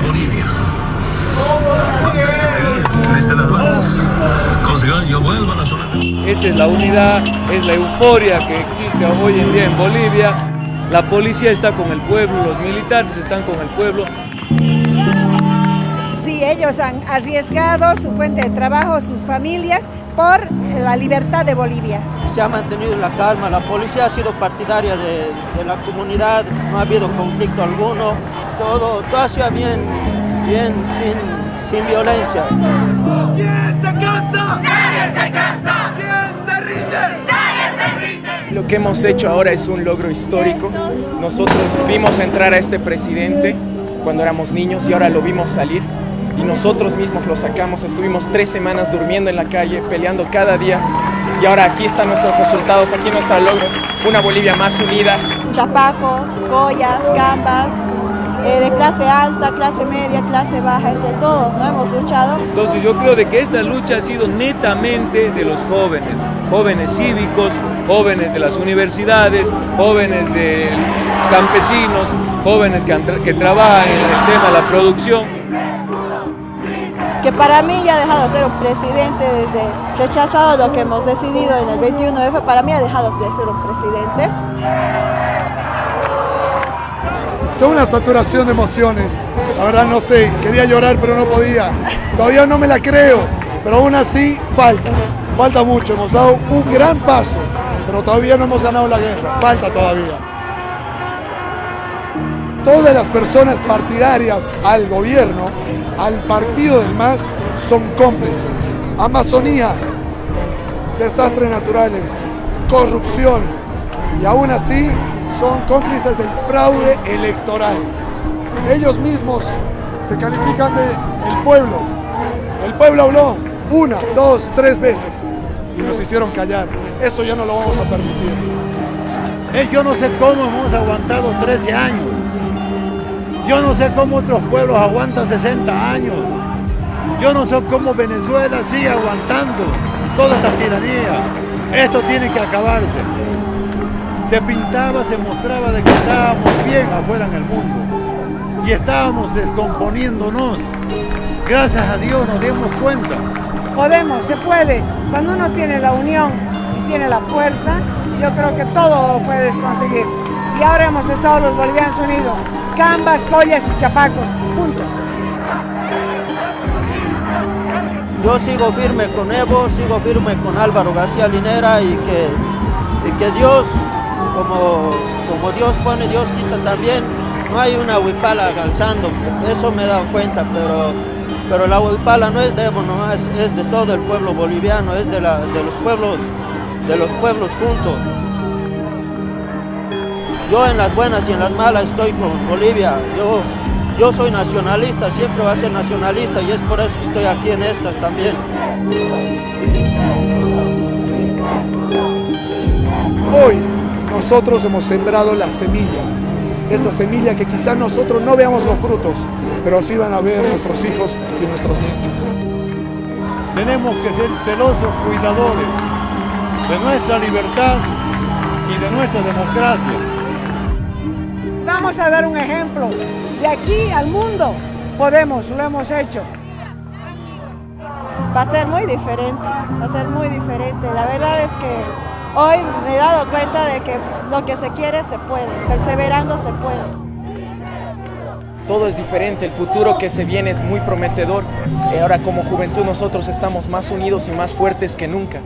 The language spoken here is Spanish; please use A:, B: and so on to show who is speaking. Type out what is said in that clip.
A: Bolivia. Esta es la unidad, es la euforia que existe hoy en día en Bolivia. La policía está con el pueblo, los militares están con el pueblo.
B: Sí, ellos han arriesgado su fuente de trabajo, sus familias, por la libertad de Bolivia.
C: Se ha mantenido la calma, la policía ha sido partidaria de, de la comunidad, no ha habido conflicto alguno, todo, todo ha sido bien, bien sin, sin violencia.
D: ¿Quién se cansa? Nadie se cansa. ¿Quién se rinde? Nadie se rinde.
E: Lo que hemos hecho ahora es un logro histórico. Nosotros vimos entrar a este presidente cuando éramos niños y ahora lo vimos salir y nosotros mismos lo sacamos. Estuvimos tres semanas durmiendo en la calle, peleando cada día y ahora aquí están nuestros resultados, aquí nuestro logro, una Bolivia más unida.
F: Chapacos, collas, gambas, eh, de clase alta, clase media, clase baja, entre todos, ¿no? Hemos luchado.
A: Entonces yo creo de que esta lucha ha sido netamente de los jóvenes, jóvenes cívicos, jóvenes de las universidades, jóvenes de campesinos, jóvenes que, que trabajan en el tema de la producción
F: que para mí ya ha dejado de ser un presidente desde rechazado lo que hemos decidido en el 21F, para mí ha dejado de ser un presidente.
G: Tengo una saturación de emociones, la verdad no sé, quería llorar pero no podía, todavía no me la creo, pero aún así falta, falta mucho, hemos dado un gran paso, pero todavía no hemos ganado la guerra, falta todavía. Todas las personas partidarias al gobierno, al partido del MAS, son cómplices. Amazonía, desastres naturales, corrupción y aún así son cómplices del fraude electoral. Ellos mismos se califican de el pueblo. El pueblo habló una, dos, tres veces y nos hicieron callar. Eso ya no lo vamos a permitir.
H: Eh, yo no sé cómo hemos aguantado 13 años. Yo no sé cómo otros pueblos aguantan 60 años. Yo no sé cómo Venezuela sigue aguantando toda esta tiranía. Esto tiene que acabarse. Se pintaba, se mostraba de que estábamos bien afuera en el mundo y estábamos descomponiéndonos. Gracias a Dios nos dimos cuenta.
B: Podemos, se puede. Cuando uno tiene la unión y tiene la fuerza, yo creo que todo lo puedes conseguir. Y ahora hemos estado los bolivianos unidos, Cambas, Collas y Chapacos, juntos.
C: Yo sigo firme con Evo, sigo firme con Álvaro García Linera y que, y que Dios, como, como Dios pone, Dios quita también. No hay una huipala alzando, eso me he dado cuenta, pero, pero la huipala no es de Evo nomás, es de todo el pueblo boliviano, es de, la, de los pueblos, de los pueblos juntos. Yo en las buenas y en las malas estoy con Bolivia. Yo, yo soy nacionalista, siempre voy a ser nacionalista y es por eso que estoy aquí en estas también.
G: Hoy nosotros hemos sembrado la semilla, esa semilla que quizás nosotros no veamos los frutos, pero sí van a ver nuestros hijos y nuestros nietos.
H: Tenemos que ser celosos cuidadores de nuestra libertad y de nuestra democracia.
B: Vamos a dar un ejemplo. De aquí al mundo podemos, lo hemos hecho.
F: Va a ser muy diferente, va a ser muy diferente. La verdad es que hoy me he dado cuenta de que lo que se quiere se puede, perseverando se puede.
E: Todo es diferente, el futuro que se viene es muy prometedor. Y ahora como juventud nosotros estamos más unidos y más fuertes que nunca.